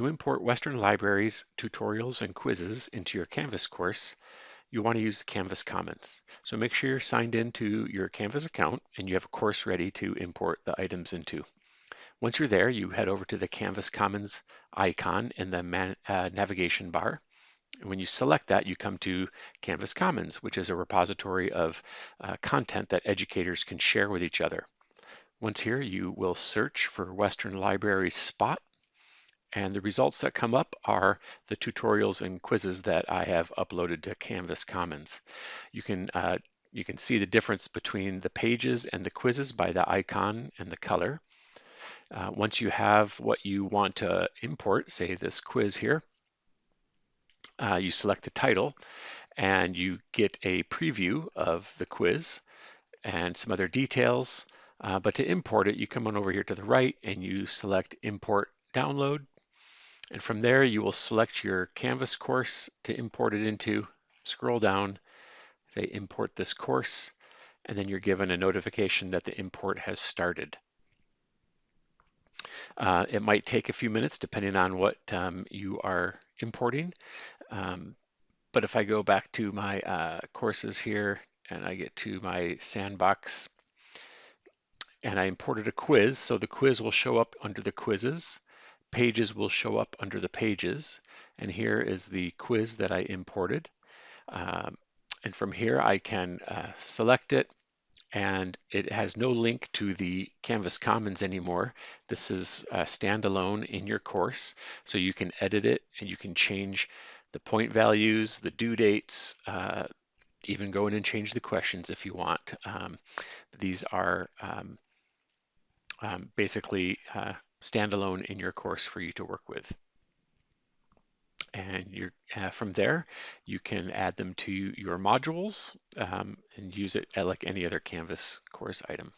To import Western Libraries, tutorials, and quizzes into your Canvas course, you want to use the Canvas Commons. So make sure you're signed into your Canvas account and you have a course ready to import the items into. Once you're there, you head over to the Canvas Commons icon in the man, uh, navigation bar. When you select that, you come to Canvas Commons, which is a repository of uh, content that educators can share with each other. Once here, you will search for Western Libraries Spot and the results that come up are the tutorials and quizzes that I have uploaded to Canvas Commons. You can uh, you can see the difference between the pages and the quizzes by the icon and the color. Uh, once you have what you want to import, say this quiz here, uh, you select the title and you get a preview of the quiz and some other details. Uh, but to import it, you come on over here to the right and you select import download and from there, you will select your Canvas course to import it into, scroll down, say import this course, and then you're given a notification that the import has started. Uh, it might take a few minutes depending on what um, you are importing. Um, but if I go back to my uh, courses here and I get to my sandbox and I imported a quiz, so the quiz will show up under the quizzes pages will show up under the pages. And here is the quiz that I imported. Um, and from here I can uh, select it and it has no link to the Canvas Commons anymore. This is uh, standalone in your course, so you can edit it and you can change the point values, the due dates, uh, even go in and change the questions if you want. Um, these are um, um, basically uh, standalone in your course for you to work with. And you're, uh, from there, you can add them to your modules um, and use it like any other Canvas course item.